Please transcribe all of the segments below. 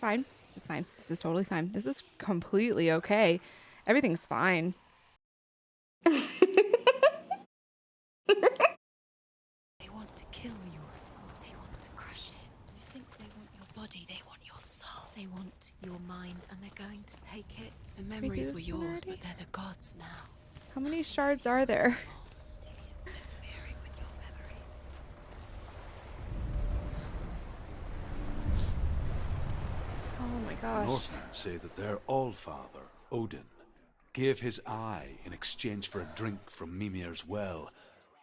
fine. This is fine. This is totally fine. This is completely okay. Everything's fine. They want to kill your soul. They want to crush it. They think they want your body. They want your soul. They want your mind, and they're going to take it. The memories were yours, already? but they're the gods now. How many shards are there? It's disappearing with your memories. Oh my The gosh. Northmen say that their All-Father, Odin, gave his eye in exchange for a drink from Mimir's well,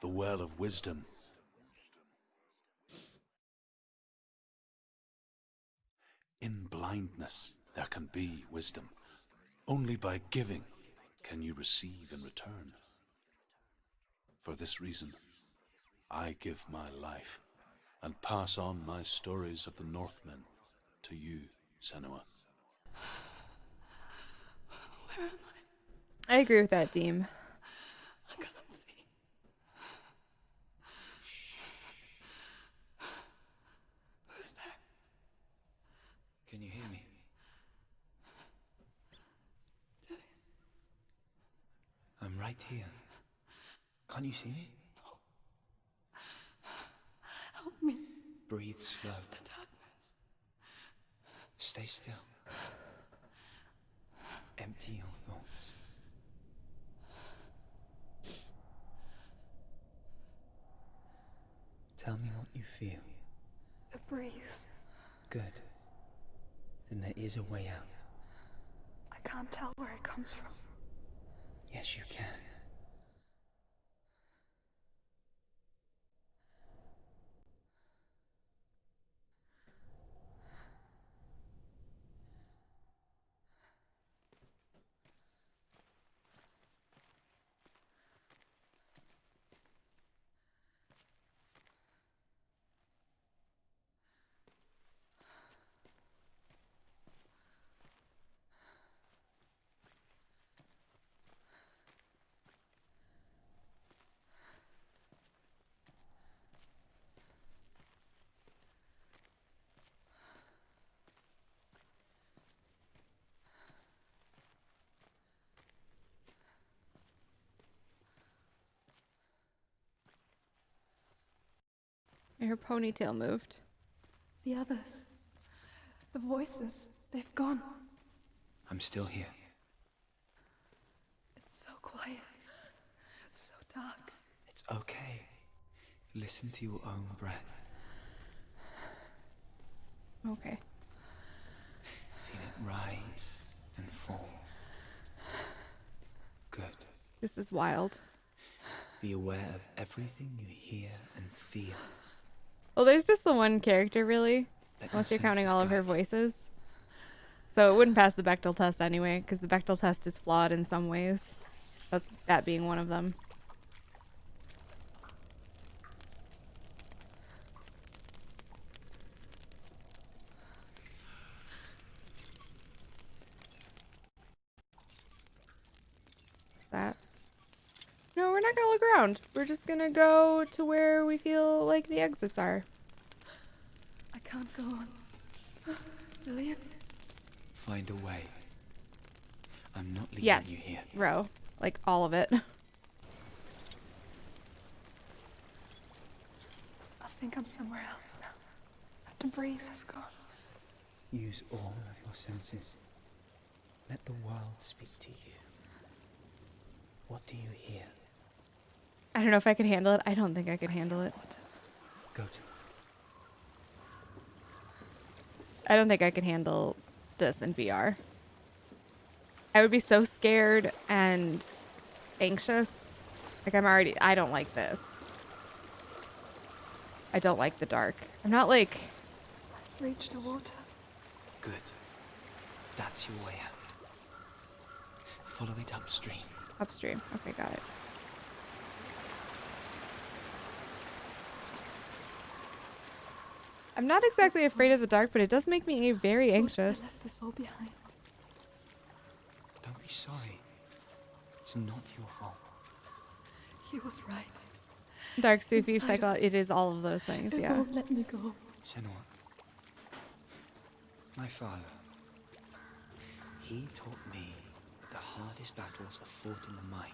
the Well of Wisdom. In blindness, there can be wisdom. Only by giving can you receive in return. For this reason, I give my life and pass on my stories of the Northmen to you, Senua. Where am I? I agree with that, Deem. I can't see. Who's there? Can you hear me? I'm right here. Can't you see me? Help me. Breathe slow. It's the darkness. Stay still. Empty your thoughts. Tell me what you feel. A breeze. Good. Then there is a way out. I can't tell where it comes from. Yes, you can. Her ponytail moved. The others. The voices. They've gone. I'm still here. It's so quiet. So dark. It's okay. Listen to your own breath. Okay. Feel it rise and fall. Good. This is wild. Be aware of everything you hear and feel. Well, there's just the one character, really, unless you're counting all of her voices. So it wouldn't pass the Bechdel test anyway, because the Bechdel test is flawed in some ways. That's that being one of them. That. No, we're not gonna look around. We're just gonna go to where we feel like the exits are. I can't go on. Lillian? Find a way. I'm not leaving Yes, you here. row. Like all of it. I think I'm somewhere else now. The breeze has gone. Use all of your senses. Let the world speak to you. What do you hear? I don't know if I could handle it. I don't think I could handle it. Go to. I don't think I could handle this in VR. I would be so scared and anxious. Like I'm already I don't like this. I don't like the dark. I'm not like Let's reach the water. Good. That's your way out. Follow it upstream. upstream. Okay, got it. I'm not exactly afraid of the dark, but it does make me very anxious. I left this all behind. Don't be sorry. It's not your fault. He was right. Dark Sufi cycle, it is all of those things, It yeah. won't let me go. Senua, My father. He taught me that the hardest battles are fought in the mind,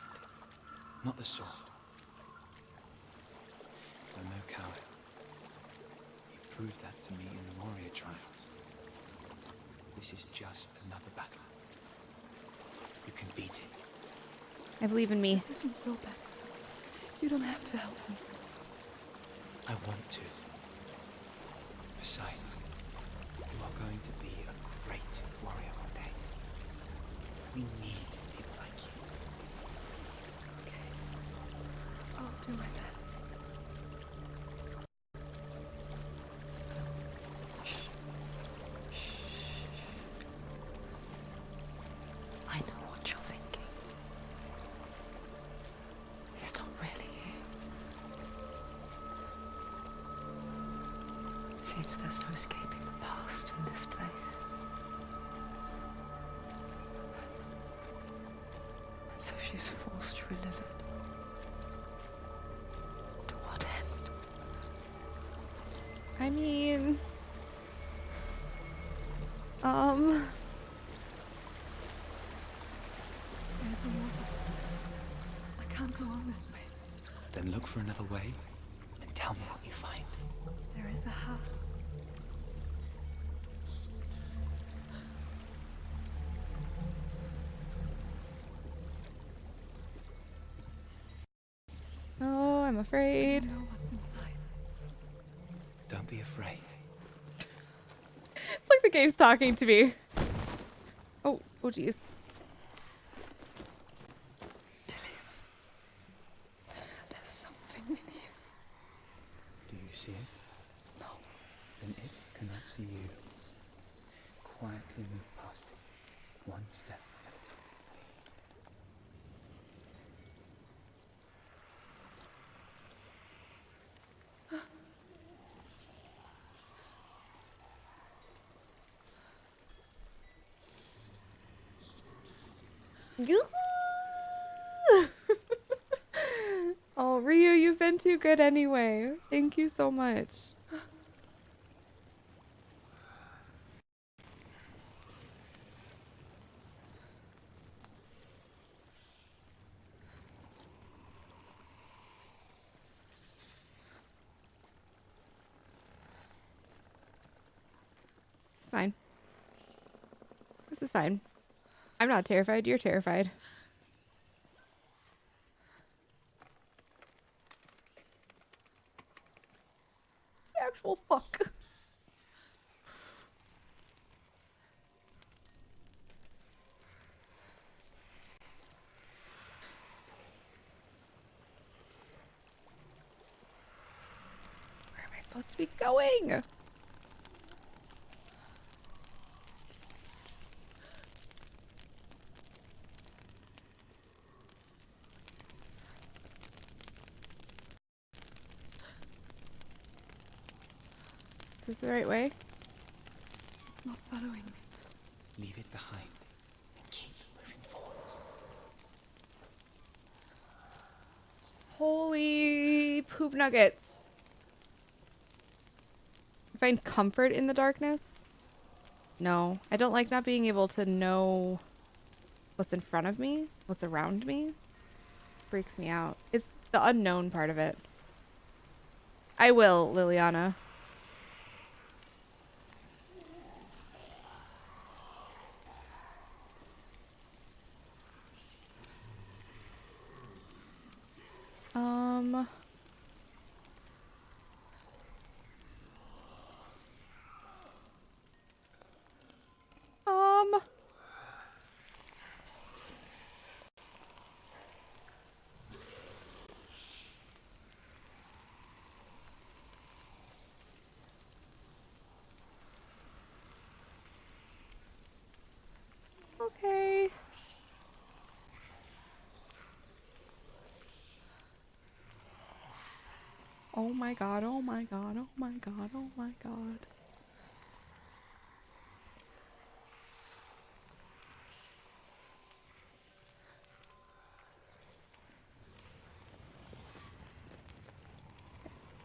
not the sword. I'm no coward. He proved that to me in the warrior trials. This is just another battle. You can beat it. I believe in me. This isn't your battle. You don't have to help me. I want to. Besides, you are going to be a great warrior one day. We need people like you. Okay. I'll do my best. Seems there's no escaping the past in this place. And so she's forced to relive it. To what end? I mean, um, There's a waterfall. I can't go on this way. Then look for another way and tell me what you find. There is a house. I'm afraid. know what's inside. Don't be afraid. It's like the game's talking to me. Oh, oh, jeez. There's something in here. Do you see it? No. Then it cannot see you. Quietly move past it, one step at a time. oh, Ryu, you've been too good anyway. Thank you so much. This is fine. This is fine. I'm not terrified. You're terrified. The actual fuck. Where am I supposed to be going? Is this the right way? It's not following me. Leave it behind and keep moving forwards. Holy poop nuggets. Find comfort in the darkness? No. I don't like not being able to know what's in front of me, what's around me. Freaks me out. It's the unknown part of it. I will, Liliana. Um. Um. Okay. Oh my god, oh my god, oh my god, oh my god.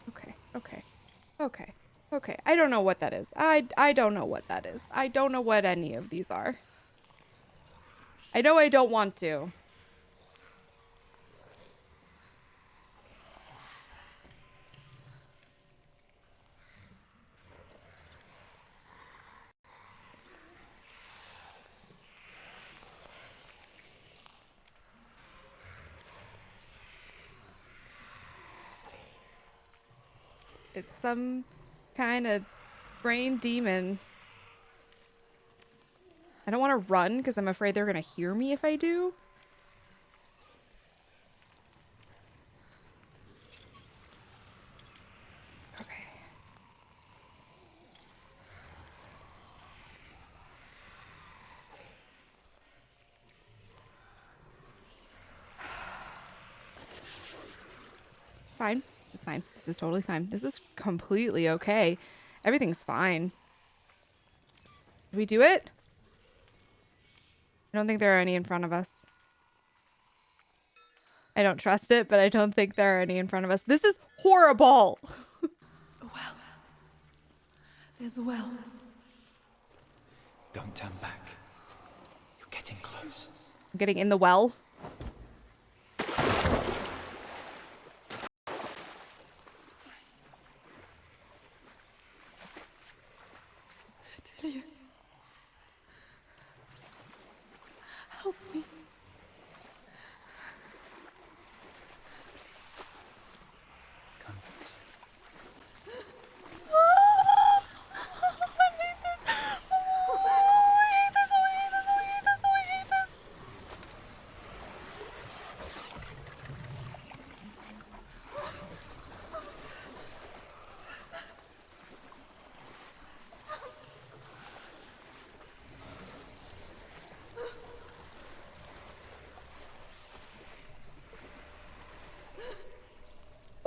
Okay, okay, okay, Okay, I don't know what that is. I I don't know what that is. I don't know what any of these are. I know I don't want to. Some kind of brain demon. I don't want to run because I'm afraid they're going to hear me if I do. Okay. Fine. This is fine. This is totally fine. This is completely okay. Everything's fine. Did we do it? I don't think there are any in front of us. I don't trust it, but I don't think there are any in front of us. This is horrible. Well. There's a well. Don't turn back. You're getting close. I'm getting in the well. Leo.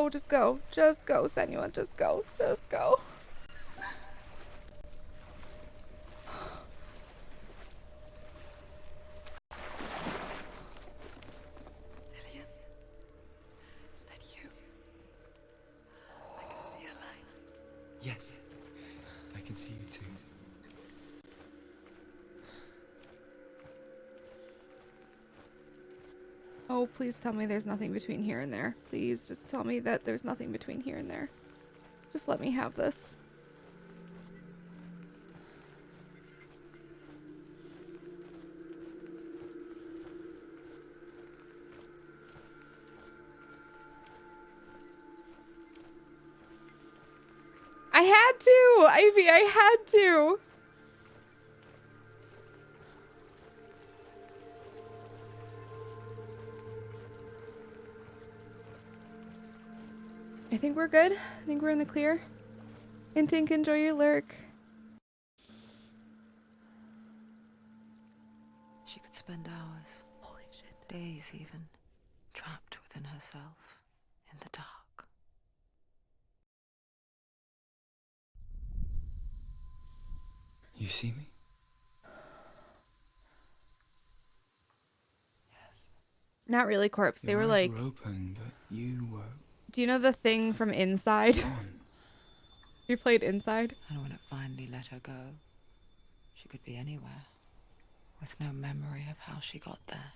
Oh, just go. Just go, Senua. Just go. Just go. Delia. Is that you? I can see a light. Yes. I can see you too. Oh, please tell me there's nothing between here and there. Please just tell me that there's nothing between here and there. Just let me have this. I think we're good. I think we're in the clear. And Tink, enjoy your lurk. She could spend hours, holy shit, days even, trapped within herself in the dark. You see me? Yes. Not really corpse. They Your were eyes like, were open, but you were do you know the thing from Inside? gone. you played Inside? And when it finally let her go, she could be anywhere, with no memory of how she got there.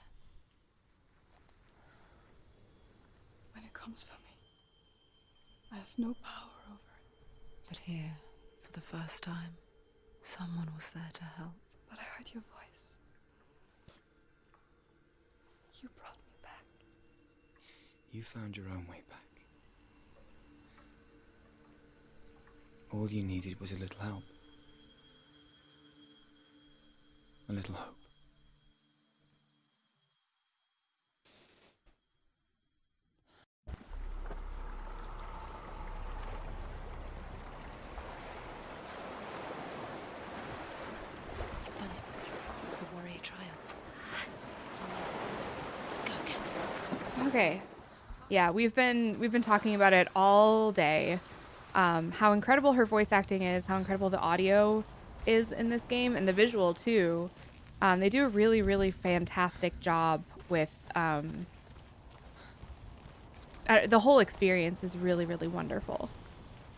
When it comes for me, I have no power over it. But here, for the first time, someone was there to help. But I heard your voice. You brought me back. You found your own way back. All you needed was a little help. A little hope. Okay. Yeah, we've been we've been talking about it all day. Um, how incredible her voice acting is, how incredible the audio is in this game, and the visual too. Um, they do a really, really fantastic job with um, uh, the whole experience is really, really wonderful.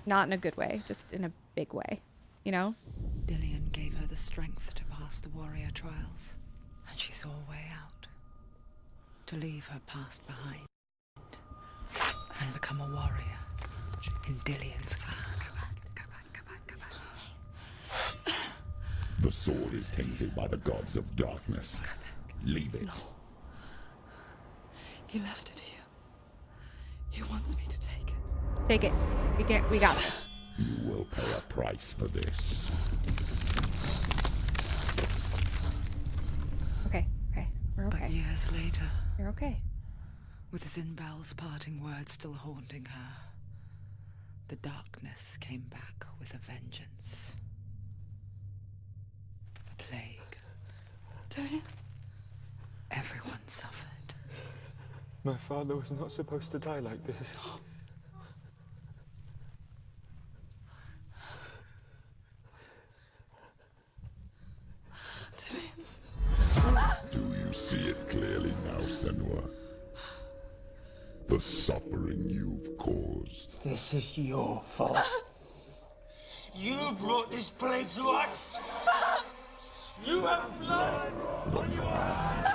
Not in a good way, just in a big way, you know? Dillion gave her the strength to pass the warrior trials, and she saw a way out. To leave her past behind and become a warrior in Dillion's clan. It's not safe. The sword is tainted by the gods of darkness. Leave it. He left it here. He wants me to take it. Take it. We get. We got this. You will pay a price for this. Okay. Okay. We're But okay. years later, You're okay. with Zynbel's parting words still haunting her, the darkness came back with a vengeance. The plague. Dillion? Everyone suffered. My father was not supposed to die like this. Dillion? Do you see it clearly now, Senua? The suffering you've caused. This is your fault. You brought this plague to us! You have blood on your hands!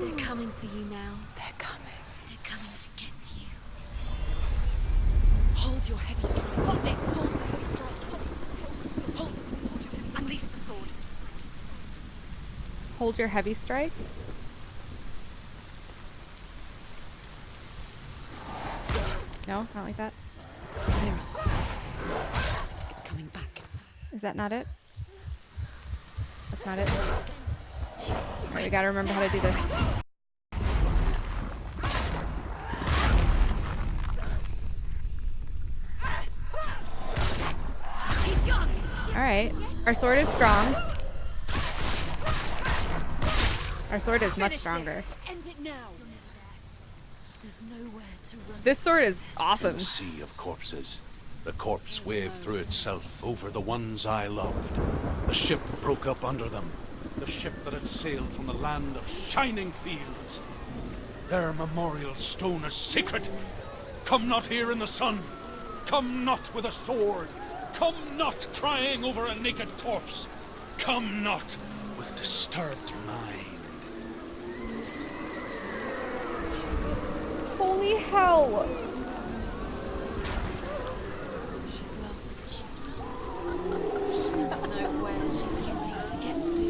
They're coming for you now. They're coming. They're coming to get you. Hold your heavy strike. Hold it. Hold the heavy strike. Hold it. Hold it. Hold your heavy Unleash the sword. Hold your heavy strike. No, not like that. Mira, this is good. It's coming back. Is that not it? That's not it. Alright, we gotta remember how to do this. Alright. Our sword is strong. Our sword is much stronger. End it now! There's nowhere to run. This sword is In awesome. a sea of corpses, the corpse waved through itself over the ones I loved. The ship broke up under them. The ship that had sailed from the land of shining fields. Their memorial stone is sacred. Come not here in the sun. Come not with a sword. Come not crying over a naked corpse. Come not with disturbed mind. Holy hell! She's lost. She's lost. She doesn't know where she's trying to get to.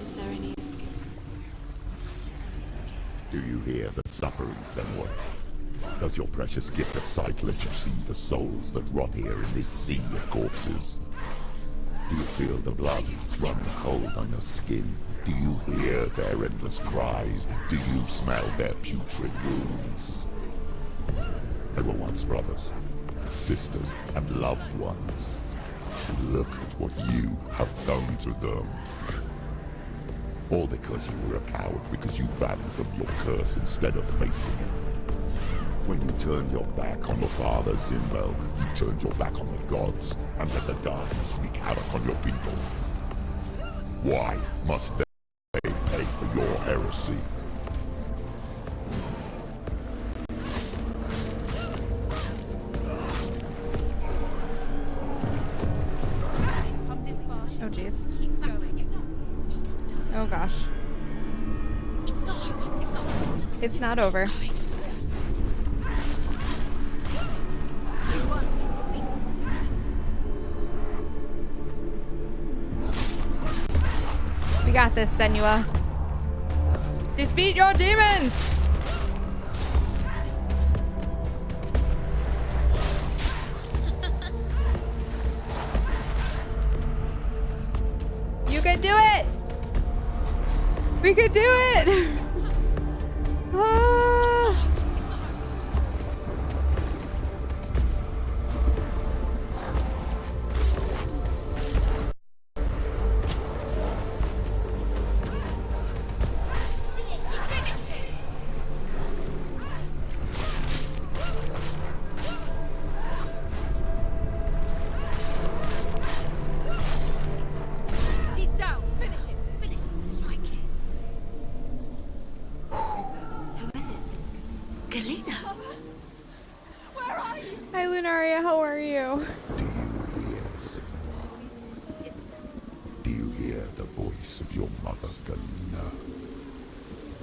Is there any escape? Do you hear the suffering, Senua? Does your precious gift of sight let you see the souls that rot here in this sea of corpses? Do you feel the blood run cold on your skin? Do you hear their endless cries? Do you smell their putrid wounds? They were once brothers, sisters, and loved ones. Look at what you have done to them. All because you were a coward, because you ran from your curse instead of facing it. When you turned your back on your father, Zynbel, you turned your back on the gods, and let the darkness wreak havoc on your people. Why must they pay for your heresy? Oh jeez. Keep going. Oh gosh. It's not over. It's not over. This, Senua. Defeat your demons!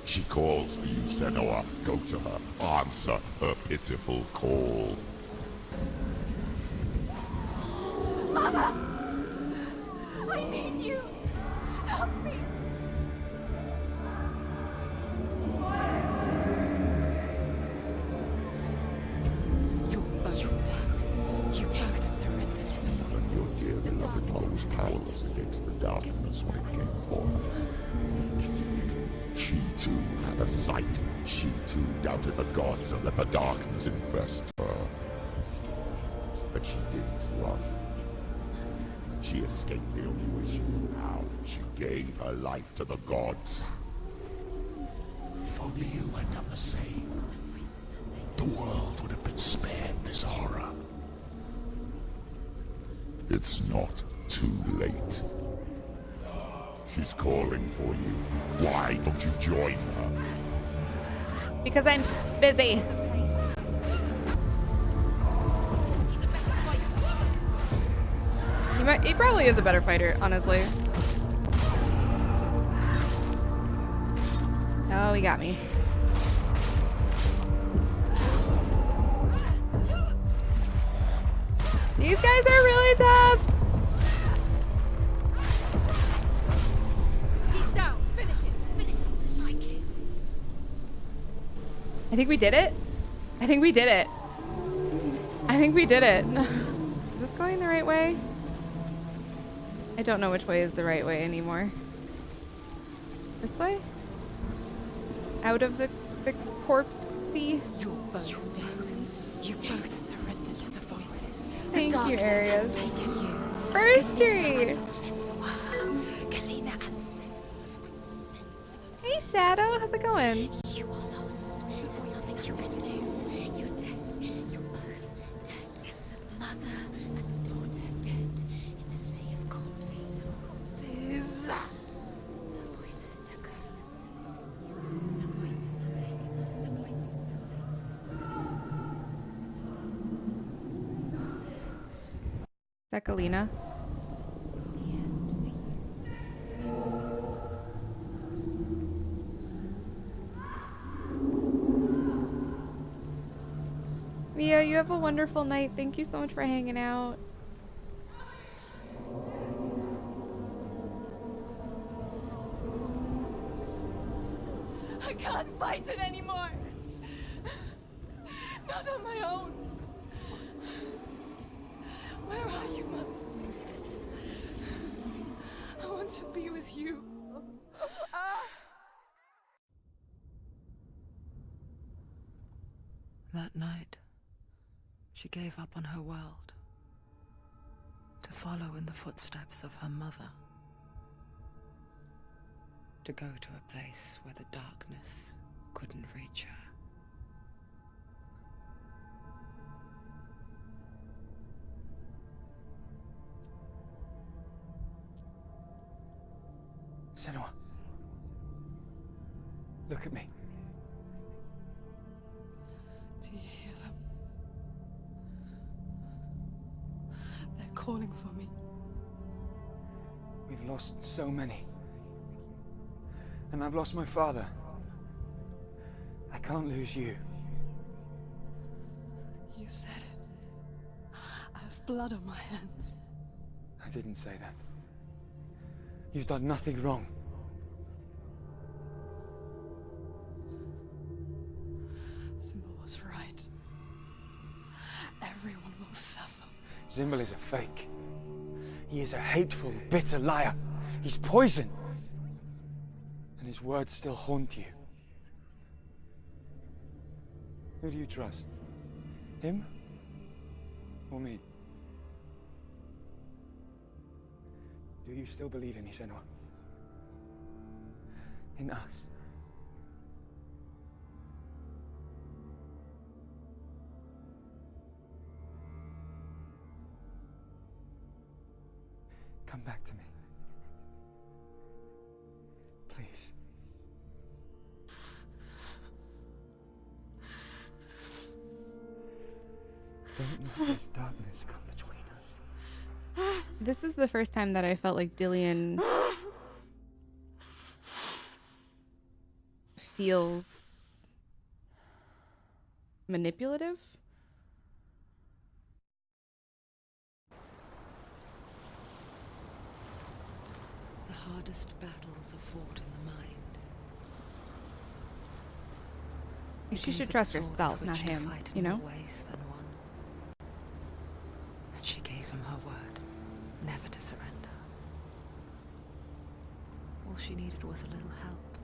She calls for you, Senua. Go to her. Answer her pitiful call. Mother! I need you! Help me! Too had a sight. She too doubted the gods and let the darkness infest her. But she didn't run. She escaped the only way she knew how. She gave her life to the gods. If only you had done the same, the world would have been spared this horror. It's not too late. She's calling for you. Why don't you join her? Because I'm busy. He, might, he probably is a better fighter, honestly. Oh, he got me. These guys are really tough. Think we did it. I think we did it. I think we did it. Is this going the right way? I don't know which way is the right way anymore. This way? Out of the, the corpse sea? You're both dead. You both surrendered to the voices. Thank the you, darkness has Arius. taken you. First tree! Hey Shadow, how's it going? Have a wonderful night. Thank you so much for hanging out. I can't fight it anymore. Not on my own. Where are you, Mother? I want to be with you. That night, she gave up on her world to follow in the footsteps of her mother. To go to a place where the darkness couldn't reach her. Senua. Look at me. Do you hear them? Calling for me. We've lost so many. And I've lost my father. I can't lose you. You said it. I have blood on my hands. I didn't say that. You've done nothing wrong. Zynbel is a fake. He is a hateful, bitter liar. He's poison. And his words still haunt you. Who do you trust? Him? Or me? Do you still believe in me, Senua? In us? The first time that I felt like Dillion feels manipulative. The hardest battles are fought in the mind. You She should trust herself, not him, you know? ways than one. And she gave him her word, never to surrender. All she needed was a little help,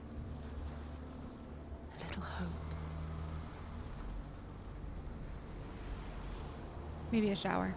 a little hope. Maybe a shower.